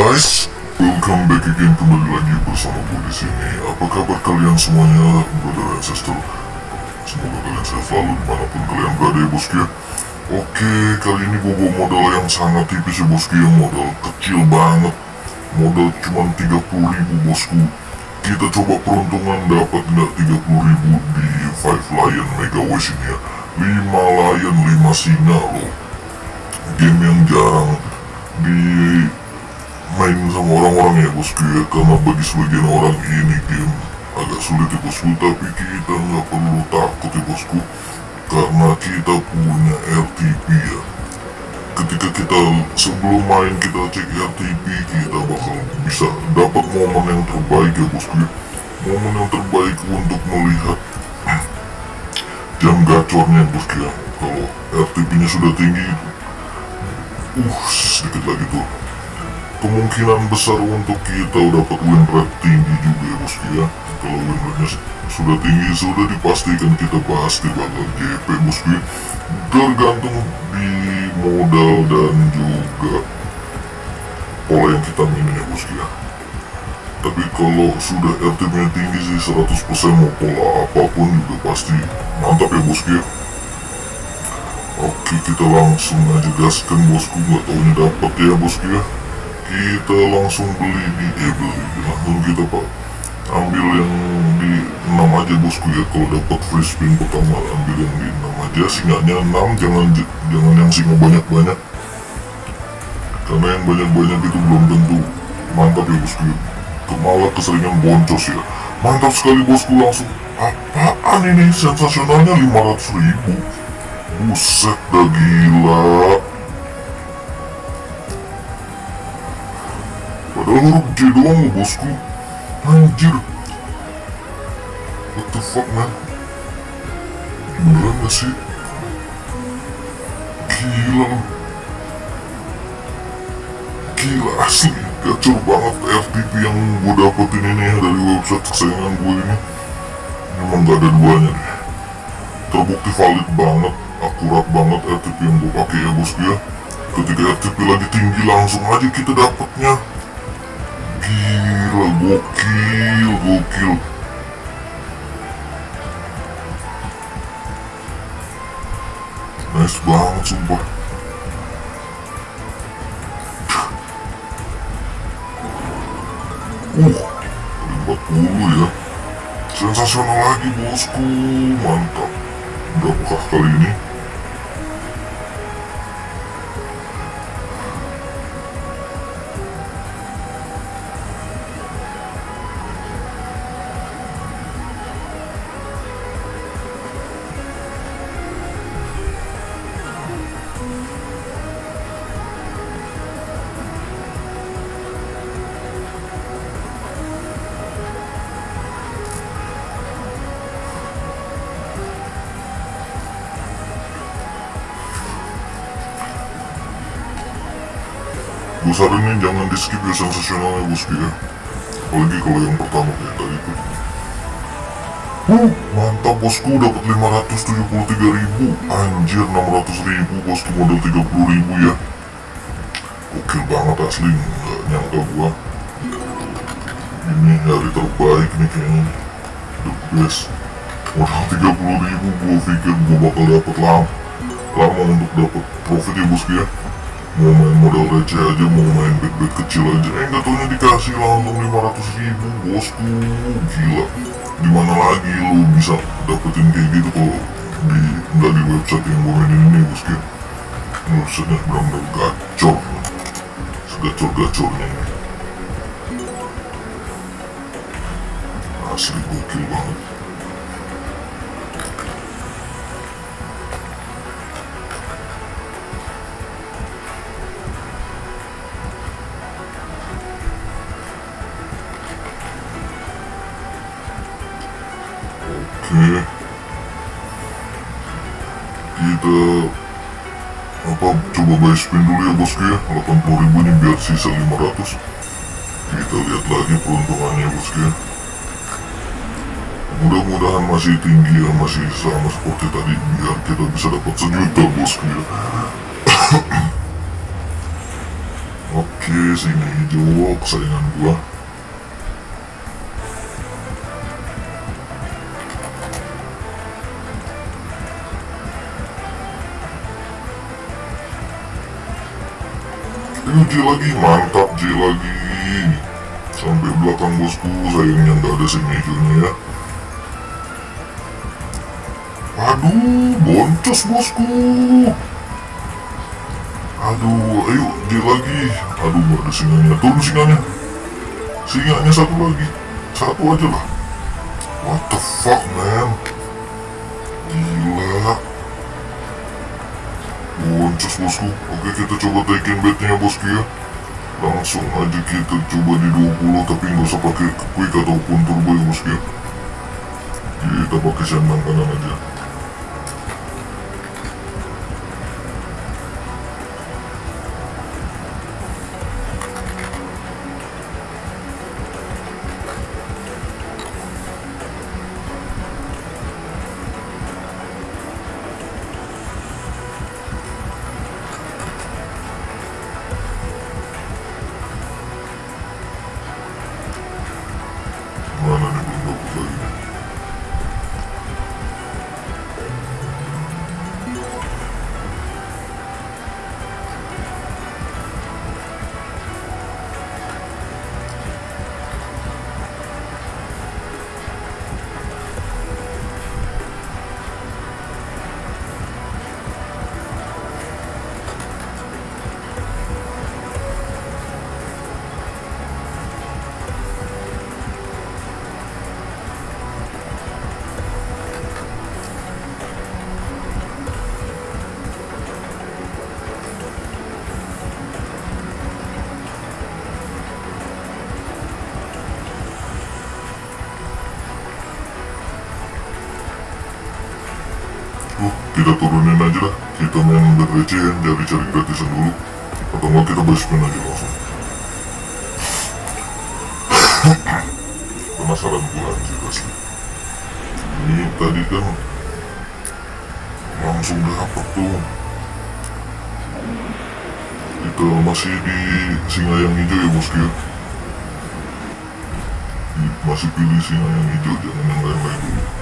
guys, welcome back again kembali lagi bersama gue di sini. Apa kabar kalian semuanya, brother ancestor? Semoga kalian sehat selalu di mana pun kalian berada ya bosku ya. Oke, kali ini gue bawa modal yang sangat tipis ya bosku ya, modal kecil banget. Modal cuma 30 ribu bosku. Kita coba peruntungan dapat nggak 30 ribu di Five Lion Mega Wish ini ya. 5 lion, 5 singa loh. Game yang jarang di main sama orang-orang ya bosku ya karena bagi sebagian orang ini game agak sulit ya bosku tapi kita nggak perlu takut ya bosku. Karena kita punya RTP ya. Ketika kita sebelum main kita cek RTP kita bakal bisa dapat momen yang terbaik ya bosku. Ya momen yang terbaik untuk melihat jam gacornya bosku ya. Kalau RTP nya sudah tinggi uh sedikit lagi tuh kemungkinan besar untuk kita dapat win rate tinggi juga ya bosku ya kalau win rate sudah tinggi sudah dipastikan kita pasti bakal GP bosku ya tergantung di modal dan juga pola yang kita mainin ya bosku ya tapi kalau sudah RTP nya tinggi sih 100% mau pola apa pun juga pasti mantap ya bosku ya Oke kita langsung aja gaskan bosku. Nggak taunya dapat ya bosku ya kita langsung beli di beli. Langsung kita pak. Ambil yang di 6 aja bosku ya. Kalau dapat free spin pertama ambil yang di 6 aja. Singanya 6 jangan jangan yang singa banyak-banyak. Karena yang banyak-banyak itu belum tentu mantap ya bosku ya. Malah keseringan boncos ya. Mantap sekali bosku langsung. Apaan ini? Sensasionalnya 500 ribu. Buset dah gila J doang bosku. Anjir. What the fuck man? Beneran gak sih? Gila. Gila asli. Gacor banget FTP yang gue dapetin ini ya Dari website kesayangan gue ini. Emang gak ada duanya deh Terbukti valid banget akurat banget RTP yang gue pakai ya bosku ya. Ketika RTP lagi tinggi langsung aja kita dapatnya gila gokil gokil. Nice banget sumpah. Uh 40 ya. Sensasional lagi bosku. Mantap. Berapakah kali ini gue saranin jangan di skip ya sensasionalnya bosku ya apalagi kalau yang pertama kayak tadi tuh. Uh, mantap bosku dapat 573 ribu. Anjir 600 ribu bosku modal 30 ribu ya. Gokil banget asli nggak nyangka gua. Ini hari terbaik nih kayaknya. The best. Modal 30 ribu gua pikir gua bakal dapat lama lama untuk dapat profit ya bosku ya mau main modal receh aja mau main bet-bet kecil aja. Eh nggak taunya dikasih langsung 500 ribu bosku. Gila. Di mana lagi lu bisa dapetin kayak gitu kalau di nggak di website yang gue mainin ini bosku? Websitenya benar-benar gacor. Segacor-gacornya ini. Asli gokil banget Oke Kita apa coba buy spin dulu ya bosku ya. 80 ribu ini biar sisa 500 kita lihat lagi peruntungannya bosku ya. Mudah-mudahan masih tinggi ya masih sama seperti tadi biar kita bisa dapat sejuta bosku ya. Oke Oke, sini hijau kesayangan gua. Ayo J lagi, mantap J lagi. Sampai belakang bosku, sayangnya nggak ada hijaunya ya. Aduh, boncos bosku. Aduh, ayo J lagi. Aduh, nggak ada singanya. Turun singanya. Singanya satu lagi. Satu aja lah. What the fuck, man? Gila. Boncos bosku. Oke, kita coba taikin bednya bosku ya. Langsung aja kita coba di 20 tapi nggak usah pakai quick ataupun turbo ya bosku ya. Kita pakai sandang kanan aja. Kita turunin aja lah. Kita main berrecehan, cari-cari gratisan dulu. Atau enggak kita basement aja langsung. Penasaran gue anjir asli. Ini tadi kan langsung dapat tuh. Kita masih di singa yang hijau ya bosku ya. Masih pilih singa yang hijau, jangan yang lain-lain dulu.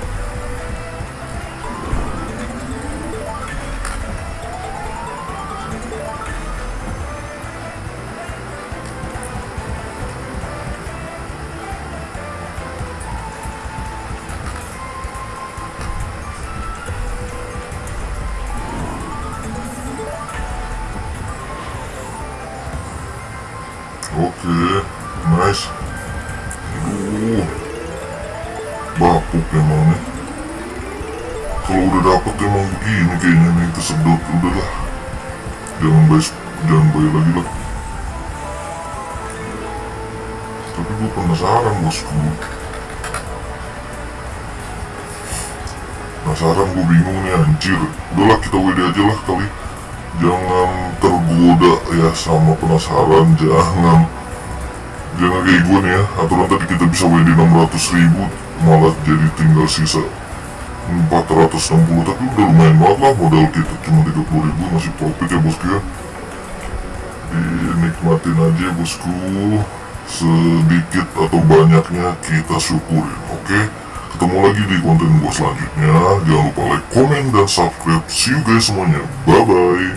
Oke, nice. Aduh, bapuk emang nih. Kalau udah dapet emang begini kayaknya nih kesedot udahlah. Jangan bayar, jangan bayar lagi lah. Tapi gue penasaran bosku. Penasaran gue bingung nih anjir. Udahlah kita WD aja lah kali jangan tergoda ya sama penasaran jangan jangan kayak gue nih ya. Aturan tadi kita bisa WD 600 ribu malah jadi tinggal sisa 460 tapi udah lumayan banget lah modal kita. Cuma 30 ribu masih profit ya bosku ya. Dinikmatin aja bosku. Sedikit atau banyaknya kita syukurin oke? Ketemu lagi di konten gue selanjutnya. Jangan lupa like, komen, dan subscribe. See you guys semuanya. Bye bye